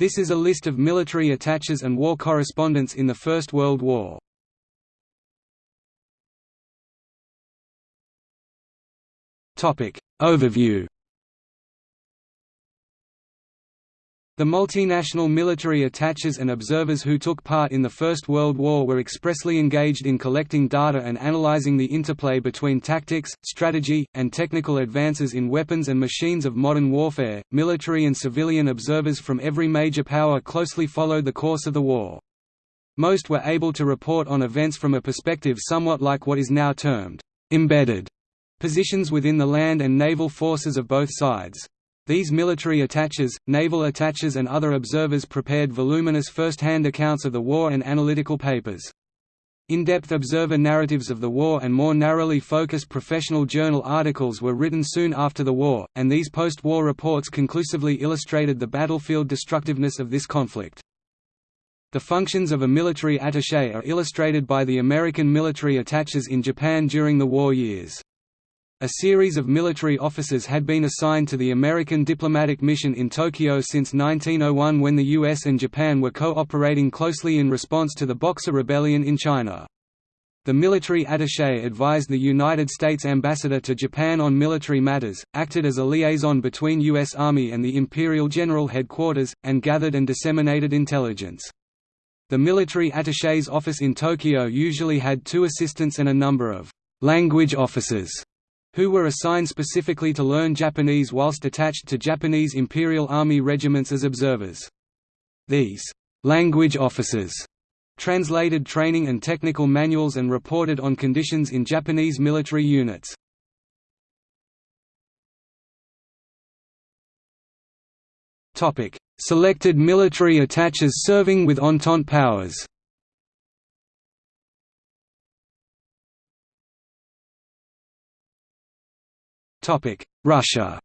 This is a list of military attaches and war correspondents in the First World War. Overview The multinational military attaches and observers who took part in the First World War were expressly engaged in collecting data and analyzing the interplay between tactics, strategy, and technical advances in weapons and machines of modern warfare. Military and civilian observers from every major power closely followed the course of the war. Most were able to report on events from a perspective somewhat like what is now termed embedded positions within the land and naval forces of both sides. These military attaches, naval attaches and other observers prepared voluminous first-hand accounts of the war and analytical papers. In-depth observer narratives of the war and more narrowly focused professional journal articles were written soon after the war, and these post-war reports conclusively illustrated the battlefield destructiveness of this conflict. The functions of a military attaché are illustrated by the American military attaches in Japan during the war years. A series of military officers had been assigned to the American diplomatic mission in Tokyo since 1901 when the US and Japan were cooperating closely in response to the Boxer Rebellion in China. The military attaché advised the United States ambassador to Japan on military matters, acted as a liaison between U.S. Army and the Imperial General Headquarters, and gathered and disseminated intelligence. The military attaché's office in Tokyo usually had two assistants and a number of «language officers» who were assigned specifically to learn Japanese whilst attached to Japanese Imperial Army regiments as observers. These language officers translated training and technical manuals and reported on conditions in Japanese military units. Selected military attaches serving with Entente powers Russia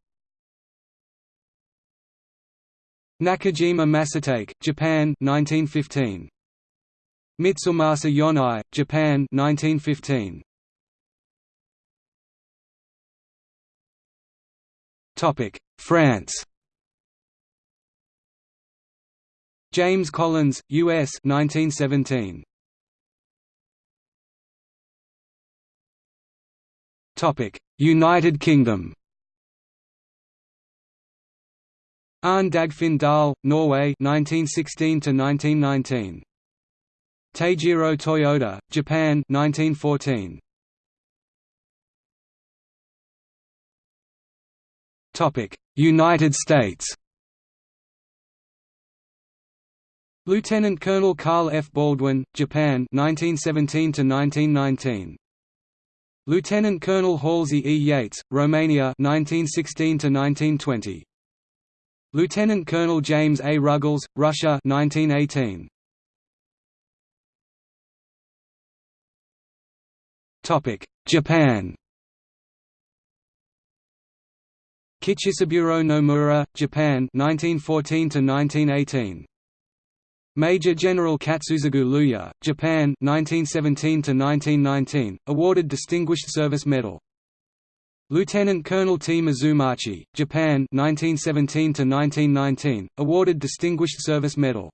Nakajima Masatake, Japan 1915. Mitsumasa Yonai, Japan 1915. Topic: France. James Collins, U.S. 1917. United Kingdom. Arne Dagfinn Dahl, Norway 1916 to 1919. Teijiro Toyota, Japan 1914. Topic: United States. Lieutenant Colonel Carl F. Baldwin, Japan 1917 to 1919. Lieutenant Colonel Halsey E. Yates, Romania 1916 to 1920. Lieutenant Colonel James A. Ruggles, Russia 1918. Topic: Japan. Kichisaburo Nomura, Japan 1914 to 1918. Major General Katsuzagu Luya, Japan 1917 to 1919, awarded Distinguished Service Medal. Lieutenant Colonel T Mizumachi, Japan 1917 to 1919, awarded Distinguished Service Medal.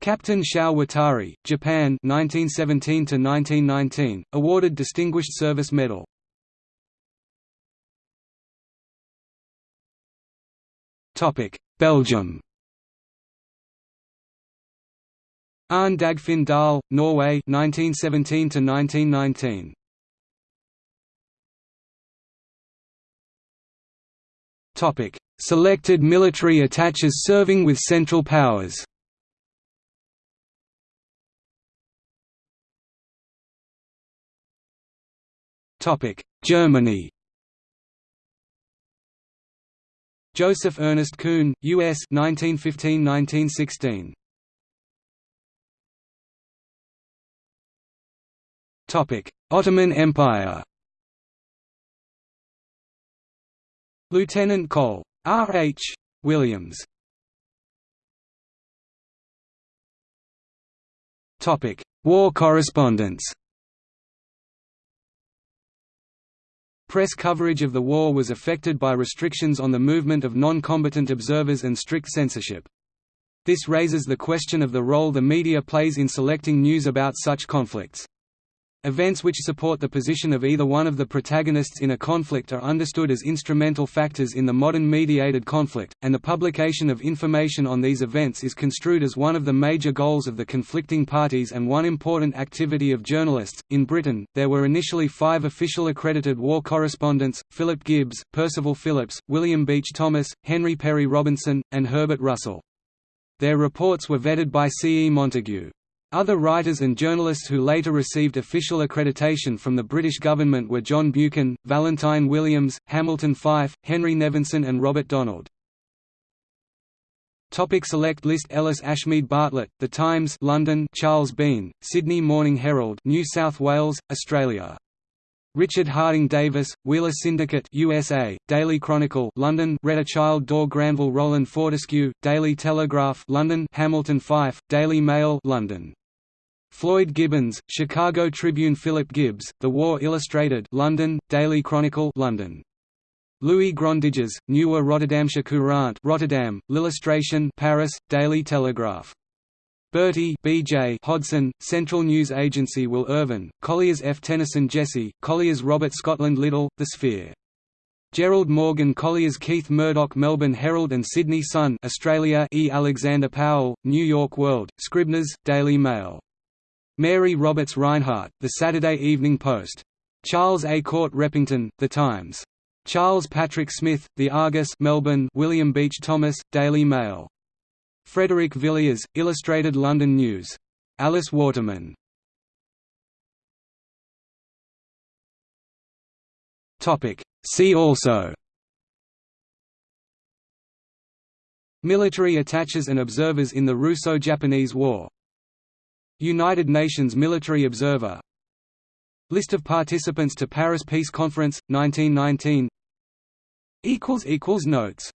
Captain Shao Watari, Japan 1917 to 1919, awarded Distinguished Service Medal. Topic: Belgium Arne Dagfinn Dahl, Norway 1917 to 1919. Topic: Selected military attaches serving with Central Powers. Topic: Germany. Joseph Ernest Kuhn, U.S. 1915–1916. Ottoman Empire Lieutenant Col. R. H. Williams War correspondence Press coverage of the war was affected by restrictions on the movement of non-combatant observers and strict censorship. This raises the question of the role the media plays in selecting news about such conflicts. Events which support the position of either one of the protagonists in a conflict are understood as instrumental factors in the modern mediated conflict, and the publication of information on these events is construed as one of the major goals of the conflicting parties and one important activity of journalists. In Britain, there were initially five official accredited war correspondents Philip Gibbs, Percival Phillips, William Beach Thomas, Henry Perry Robinson, and Herbert Russell. Their reports were vetted by C. E. Montague. Other writers and journalists who later received official accreditation from the British government were John Buchan, Valentine Williams, Hamilton Fyfe, Henry Nevinson and Robert Donald. Topic select list Ellis Ashmead Bartlett, The Times London Charles Bean, Sydney Morning Herald New South Wales, Australia. Richard Harding Davis, Wheeler Syndicate USA, Daily Chronicle London Rheta Childe Dorr Granville Roland Fortescue, Daily Telegraph London Hamilton Fyfe, Daily Mail London Floyd Gibbons, Chicago Tribune Philip Gibbs, The War Illustrated London, Daily Chronicle London. Louis Grondijs, Nieuwe Rotterdamsche Courant Rotterdam, L'Illustration Paris, Daily Telegraph. Bertie B. J. Hodson, Central News Agency Will Irwin, Colliers F. Tennyson Jesse, Colliers Robert Scotland Liddell, The Sphere. Gerald Morgan Colliers Keith Murdoch Melbourne Herald and Sydney Sun Australia E. Alexander Powell, New York World, Scribner's, Daily Mail Mary Roberts Rinehart, The Saturday Evening Post. Charles A. Court Repington, The Times. Charles Patrick Smith, The Argus Melbourne William Beach Thomas, Daily Mail. Frederick Villiers, Illustrated London News. Alice Waterman. See also Military attaches and observers in the Russo-Japanese War United Nations Military Observer. List of participants to Paris Peace Conference, 1919 Notes